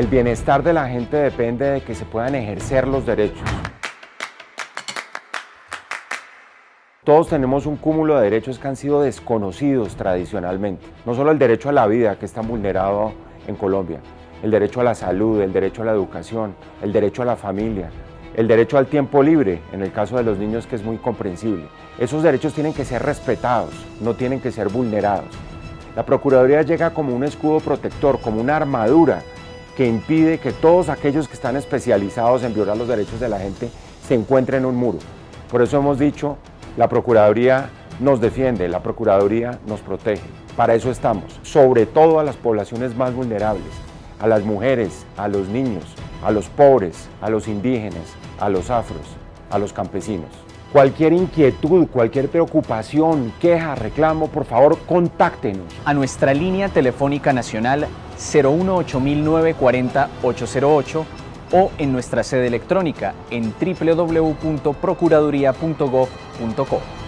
El bienestar de la gente depende de que se puedan ejercer los derechos. Todos tenemos un cúmulo de derechos que han sido desconocidos tradicionalmente. No solo el derecho a la vida, que está vulnerado en Colombia, el derecho a la salud, el derecho a la educación, el derecho a la familia, el derecho al tiempo libre, en el caso de los niños que es muy comprensible. Esos derechos tienen que ser respetados, no tienen que ser vulnerados. La Procuraduría llega como un escudo protector, como una armadura que impide que todos aquellos que están especializados en violar los derechos de la gente se encuentren en un muro. Por eso hemos dicho, la Procuraduría nos defiende, la Procuraduría nos protege. Para eso estamos, sobre todo a las poblaciones más vulnerables, a las mujeres, a los niños, a los pobres, a los indígenas, a los afros, a los campesinos. Cualquier inquietud, cualquier preocupación, queja, reclamo, por favor, contáctenos. A nuestra línea telefónica nacional 018-940-808 o en nuestra sede electrónica en www.procuraduría.gov.co.